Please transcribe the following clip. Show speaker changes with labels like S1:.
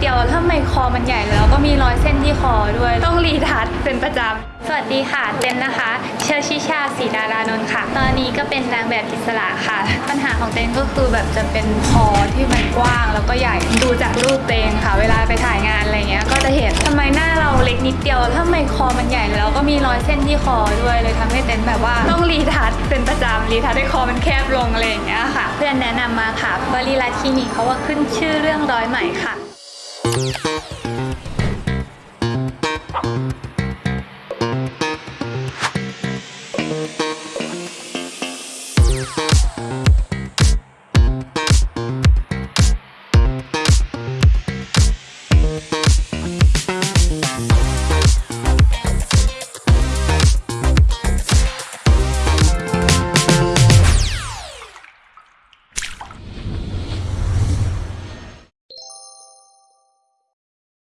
S1: เดียวแล้วทำไมคอมันใหญ่แล้วก็มีรอยเส้นที่คอด้วย ต้องรีทัชเป็นประจำ สวัสดีค่ะเต้นนะคะ เชอชิชาสีดารานนท์ค่ะ ตอนนี้ก็เป็นนางแบบอิสระค่ะ ปัญหาของเต้นก็คือแบบจะเป็นคอที่มันกว้างแล้วก็ใหญ่ ดูจากรูปเตงค่ะ เวลาไปถ่ายงานอะไรเงี้ย ก็จะเห็นทำไมหน้าเราเล็กนิดเดียวแล้วทำไมคอมันใหญ่แล้วก็มีรอยเส้นที่คอด้วยเลยทำให้เต้นแบบว่าต้องรีทัชเป็นประจำรีทัชให้คอมันแคบลงอะไรอย่างเงี้ยค่ะ เพื่อนแนะนำมาค่ะบริรัตคลินิกเขาว่าขึ้นชื่อเรื่องรอยไหมค่ะ Thank you.